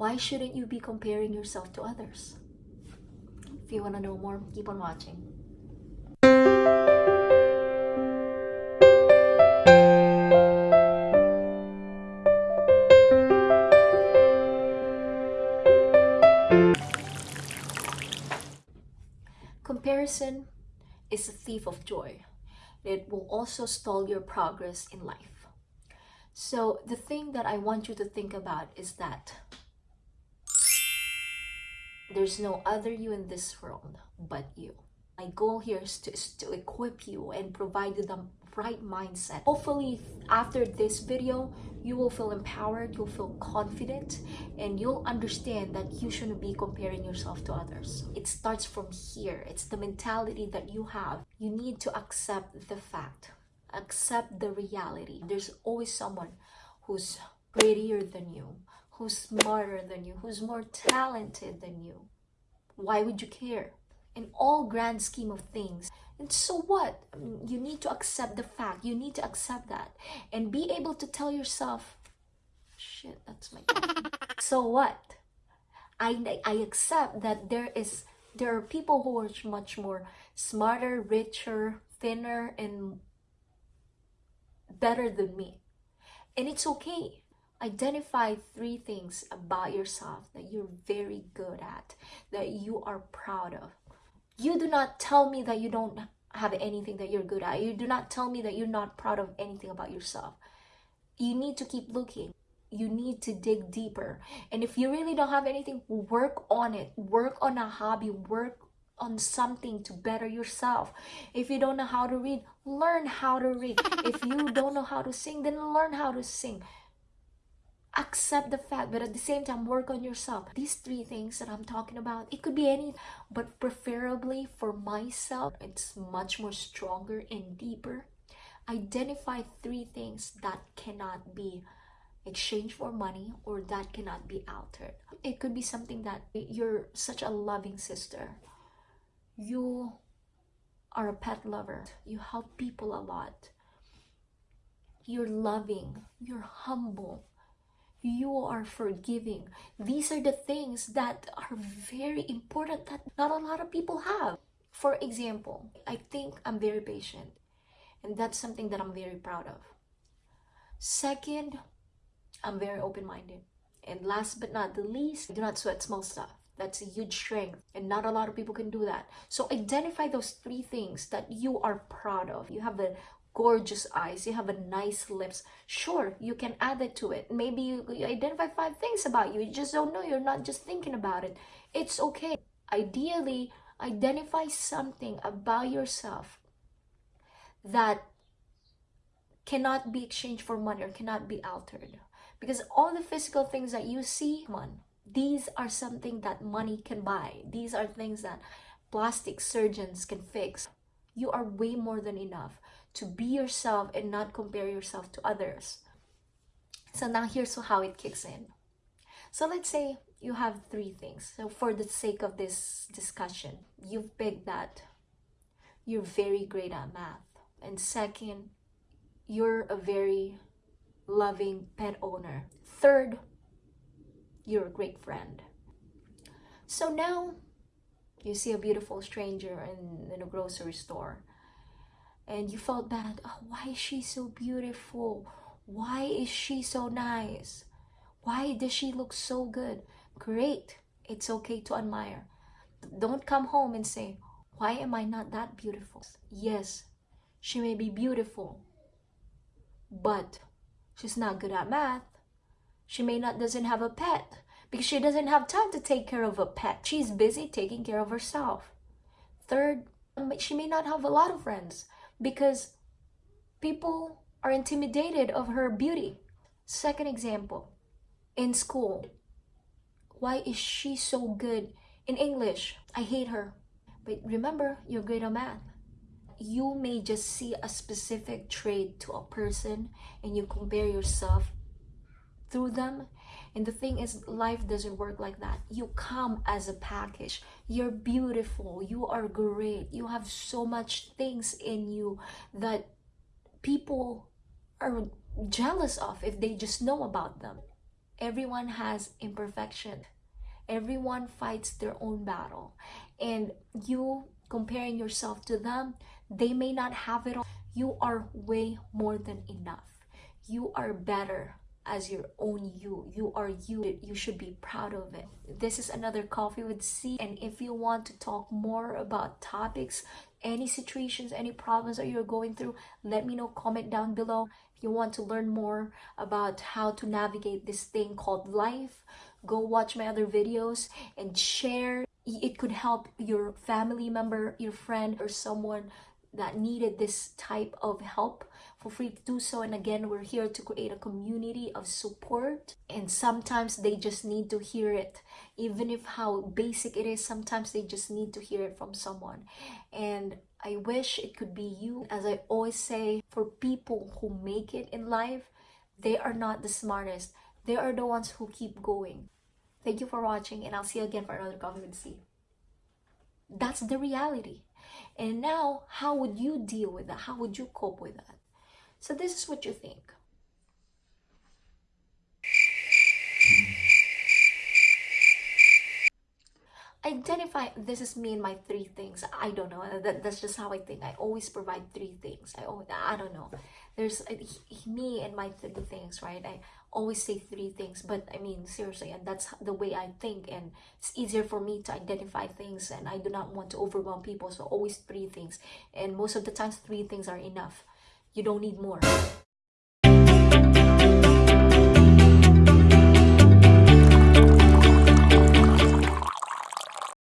Why shouldn't you be comparing yourself to others? If you want to know more, keep on watching. Comparison is a thief of joy. It will also stall your progress in life. So the thing that I want you to think about is that there's no other you in this world but you. My goal here is to, is to equip you and provide you the right mindset. Hopefully, after this video, you will feel empowered, you'll feel confident, and you'll understand that you shouldn't be comparing yourself to others. It starts from here. It's the mentality that you have. You need to accept the fact, accept the reality. There's always someone who's prettier than you, who's smarter than you, who's more talented than you. Why would you care? in all grand scheme of things. And so what? You need to accept the fact. You need to accept that. And be able to tell yourself shit that's my so what? I i accept that there is there are people who are much more smarter richer thinner and better than me. And it's okay identify three things about yourself that you're very good at that you are proud of you do not tell me that you don't have anything that you're good at. You do not tell me that you're not proud of anything about yourself. You need to keep looking. You need to dig deeper. And if you really don't have anything, work on it. Work on a hobby. Work on something to better yourself. If you don't know how to read, learn how to read. If you don't know how to sing, then learn how to sing accept the fact but at the same time work on yourself. These three things that i'm talking about it could be any but preferably for myself it's much more stronger and deeper. Identify three things that cannot be exchanged for money or that cannot be altered. It could be something that you're such a loving sister. You are a pet lover. You help people a lot. You're loving. You're humble you are forgiving. These are the things that are very important that not a lot of people have. For example, I think I'm very patient, and that's something that I'm very proud of. Second, I'm very open minded. And last but not the least, I do not sweat small stuff. That's a huge strength, and not a lot of people can do that. So, identify those three things that you are proud of. You have a gorgeous eyes. You have a nice lips. Sure you can add it to it. Maybe you, you, identify five things about you. You just don't know. You're not just thinking about it. It's okay. Ideally identify something about yourself that cannot be exchanged for money or cannot be altered. Because all the physical things that you see one these are something that money can buy. These are things that plastic surgeons can fix. You are way more than enough to be yourself and not compare yourself to others. So now here's how it kicks in. So let's say you have three things. So for the sake of this discussion, you've picked that you're very great at math. And second, you're a very loving pet owner. Third, you're a great friend. So now you see a beautiful stranger in, in a grocery store and you felt bad. Oh, why is she so beautiful? Why is she so nice? Why does she look so good? Great. It's okay to admire. Don't come home and say, why am I not that beautiful? Yes, she may be beautiful, but she's not good at math. She may not doesn't have a pet because she doesn't have time to take care of a pet. She's busy taking care of herself. Third, um, she may not have a lot of friends because people are intimidated of her beauty. Second example, in school, why is she so good in English? I hate her. But remember, you're great at math. You may just see a specific trait to a person and you compare yourself through them. And the thing is, life doesn't work like that. You come as a package. You're beautiful. You are great. You have so much things in you that people are jealous of if they just know about them. everyone has imperfection everyone fights their own battle and you comparing yourself to them they may not have it all you are way more than enough you are better as your own you. You are you. You should be proud of it. This is another coffee with c. And if you want to talk more about topics any situations any problems that you're going through let me know. Comment down below. If you want to learn more about how to navigate this thing called life go watch my other videos and share. It could help your family member your friend or someone that needed this type of help for free to do so. And again we're here to create a community of support. And sometimes they just need to hear it even if how basic it is sometimes they just need to hear it from someone. And i wish it could be you. As i always say for people who make it in life they are not the smartest. They are the ones who keep going. Thank you for watching and i'll see you again for another coffee with c that's the reality and now, how would you deal with that? How would you cope with that? So, this is what you think. Identify this is me and my three things. I don't know. That, that's just how I think. I always provide three things. I always, I don't know. There's uh, me and my three things, right? I always say three things, but I mean seriously, and that's the way I think, and it's easier for me to identify things, and I do not want to overwhelm people. So always three things, and most of the times three things are enough. You don't need more.